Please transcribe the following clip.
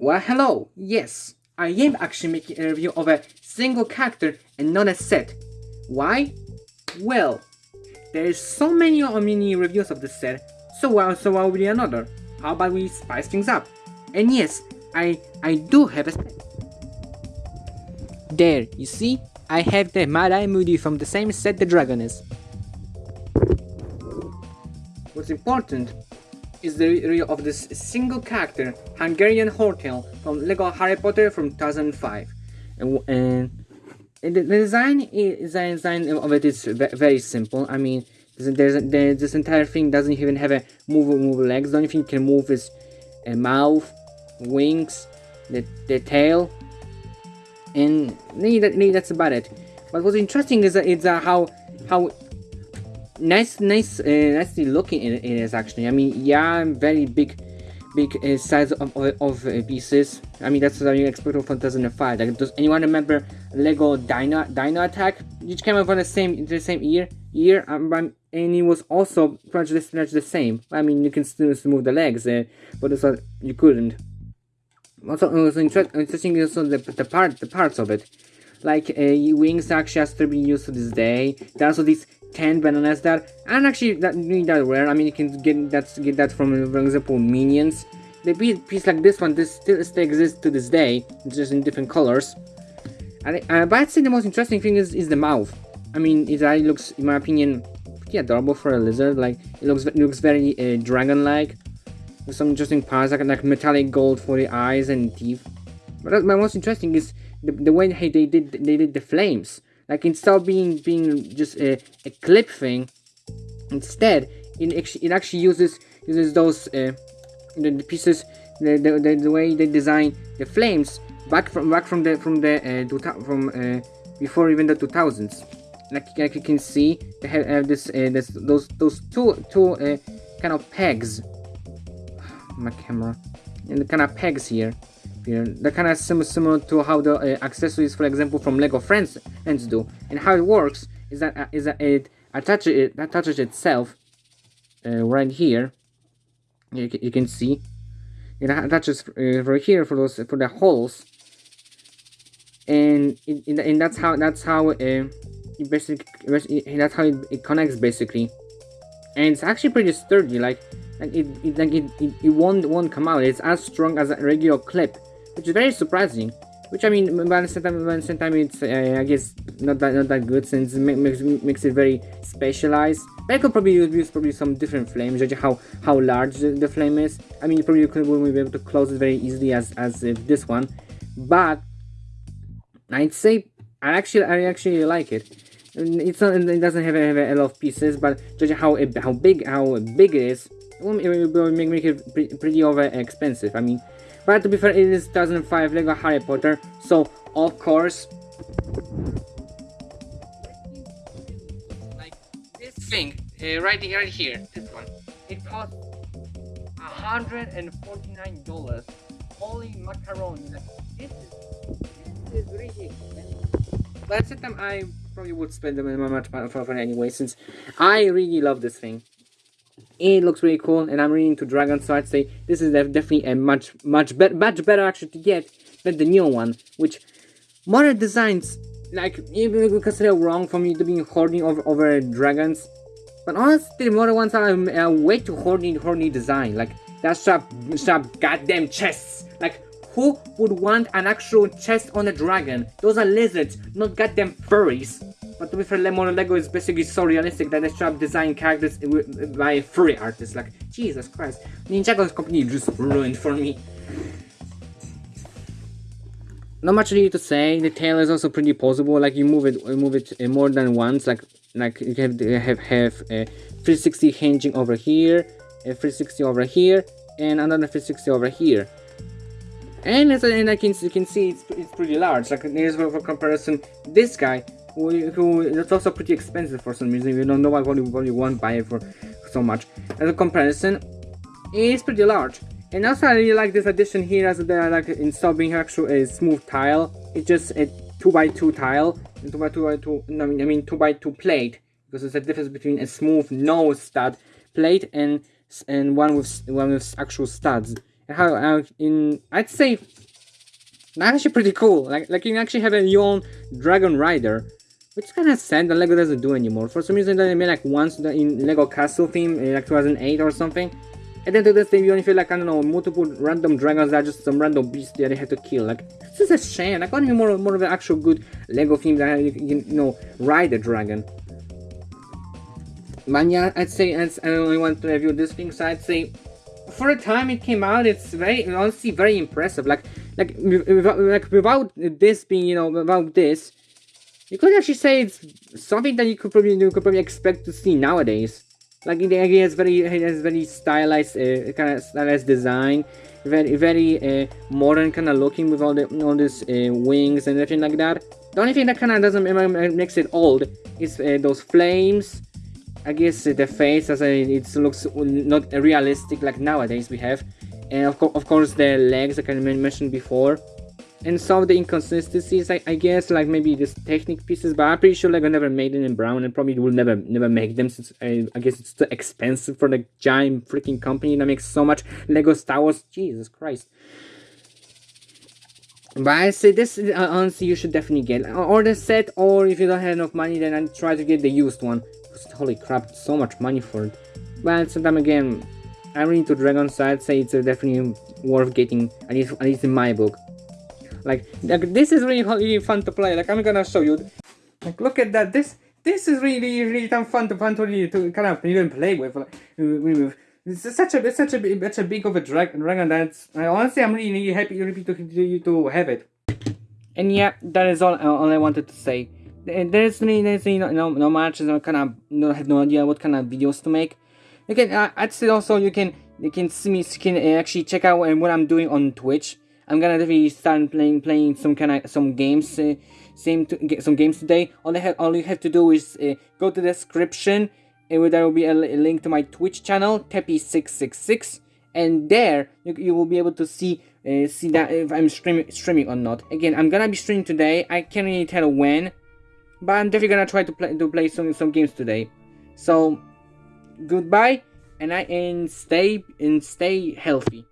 Well, hello. Yes, I am actually making a review of a single character and not a set. Why? Well, there's so many mini reviews of this set, so why so why would another? How about we spice things up? And yes, I I do have a set. There, you see? I have the Mad-Eye Moody from the same set the dragon is. What's important is the reveal of this single character, Hungarian Horntail from LEGO Harry Potter from 2005. And, and the design is design of it is very simple. I mean, there's, there's, this entire thing doesn't even have a move move legs. The only thing you can move is a mouth, wings, the, the tail, and that, that's about it. But what's interesting is, is uh, how how nice, nice, uh, nicely looking it is actually. I mean, yeah, very big, big uh, size of, of, uh, pieces. I mean, that's what you expect from 2005. Like, does anyone remember Lego Dino Dino Attack? Which came out from the same the same year year, um, and it was also pretty much the same. I mean, you can still move the legs, uh, but it's not, you couldn't. Also, it was inter interesting also the the part the parts of it. Like uh, wings actually has to be used to this day. There's also these 10 bananas that and actually that that rare. I mean you can get that get that from for example minions. The piece like this one this still, still exists to this day, just in different colors. And, uh, but I'd say the most interesting thing is, is the mouth. I mean it really looks in my opinion pretty adorable for a lizard. Like it looks it looks very uh, dragon-like. With some interesting parts like, like metallic gold for the eyes and teeth. But my most interesting is the, the way they did they did the flames. Like instead of being being just a, a clip thing, instead it actually, it actually uses uses those uh, the, the, pieces the, the, the, way they design the flames back from back from the from the uh, from uh, before even the 2000s. Like, like you can see, they have, have this, uh, this those those two two uh, kind of pegs. My camera and the kind of pegs here here. They're kind of similar, similar to how the uh, accessories, for example, from Lego Friends Friends do. And how it works is that uh, is that it attaches it attaches itself uh, right here. You, you can see it attaches uh, right here for those for the holes, and and that's how that's how uh, it basically that's how it, it connects basically, and it's actually pretty sturdy. Like like it, it like it, it, it won't won't come out. It's as strong as a regular clip which is very surprising. Which I mean, but at the same time, the same time it's uh, I guess not that not that good since it makes makes it very specialized. But I could probably use probably some different flames, judging how how large the, the flame is. I mean, you probably could be able to close it very easily as as this one, but I'd say I actually I actually like it. It's not it doesn't have a, have a lot of pieces, but judging how how big how big it is, it will make, make it pretty over expensive. I mean. But to be fair, it is 2005 LEGO Harry Potter, so of course... Like this thing, uh, right, here, right here, this one, it cost $149. Holy macaroni, this is, this is really expensive. But at the same time, I probably would spend them much for, for anyway, since I really love this thing it looks really cool and I'm really into Dragon so I'd say this is definitely a much much better much better actually to get than the new one which modern designs like even because they're wrong for me to be hoarding over, over dragons but honestly the modern ones are a way too horny horny design like that sharp sharp goddamn chests. Like who would want an actual chest on a dragon? Those are lizards not goddamn furries but to be fair, Lemon Lego is basically so realistic that they have designed characters by furry artists. Like, Jesus Christ. Ninjago's company just ruined for me. Not much need to say. The tail is also pretty possible. Like you move it, move it uh, more than once. Like, like you have have have a uh, 360 hinging over here, a 360 over here, and another 360 over here. And as and I can you can see it's it's pretty large. Like here's for comparison, this guy that's also pretty expensive for some reason. You don't know why you won't buy it for so much. As a comparison, it's pretty large. And also I really like this addition here as they like instead of being actually a smooth tile, it's just a 2x2 tile, 2x2 no, I mean I mean 2x2 plate. Because there's a difference between a smooth no stud plate and and one with one with actual studs. how in I'd say that's actually pretty cool. Like like you can actually have a your own Dragon Rider. Which kind of sad that LEGO doesn't do anymore. For some reason they made like once in LEGO Castle theme in like 2008 or something. And then to this thing you only feel like, I don't know, multiple random dragons that are just some random beast that they have to kill. Like, this is a shame. I got me more, more of an actual good LEGO theme that you can, you know, ride a dragon. But yeah, I'd say I only want to review this thing, so I'd say for the time it came out, it's very honestly very impressive. Like like without, like without this being you know without this, you could actually say it's something that you could probably you could probably expect to see nowadays. Like idea is very it has very stylized uh, kind of stylized design, very very uh, modern kind of looking with all the all these uh, wings and everything like that. The only thing that kind of doesn't makes it old is uh, those flames I guess the face as it looks not realistic like nowadays we have and of, co of course the legs like I mentioned before and some of the inconsistencies I, I guess like maybe this Technic pieces but I'm pretty sure like I never made them in brown and probably will never never make them since I, I guess it's too expensive for the giant freaking company that makes so much Lego Star Wars Jesus Christ but I say this uh, honestly you should definitely get or the set or if you don't have enough money then I try to get the used one holy crap, so much money for it. But sometime again, I'm into Dragon, so I'd say it's uh, definitely worth getting, at least, at least in my book. Like, like, this is really, really fun to play, like, I'm gonna show you. Like, look at that, this, this is really, really fun to, fun to, really, to kind of even play with. Like, uh, with it's such a, it's such a, such a big of a dragon, dragon that's, I, honestly, I'm really, really happy, really to, to, have it. And yeah, that is all, uh, all I wanted to say there's really, there's really no, no, much, no kind of, no, have no idea what kind of videos to make. You can, uh, I'd say also you can, you can see me, you can uh, actually check out what I'm doing on Twitch. I'm gonna definitely start playing, playing some kind of, some games, uh, same, to, get some games today. All I have, all you have to do is uh, go to the description, and there will be a, a link to my Twitch channel, Teppy666, and there you, you will be able to see uh, see that if I'm streaming streaming or not. Again, I'm gonna be streaming today. I can't really tell when, but I'm definitely gonna try to play to play some some games today. So goodbye and I and stay and stay healthy.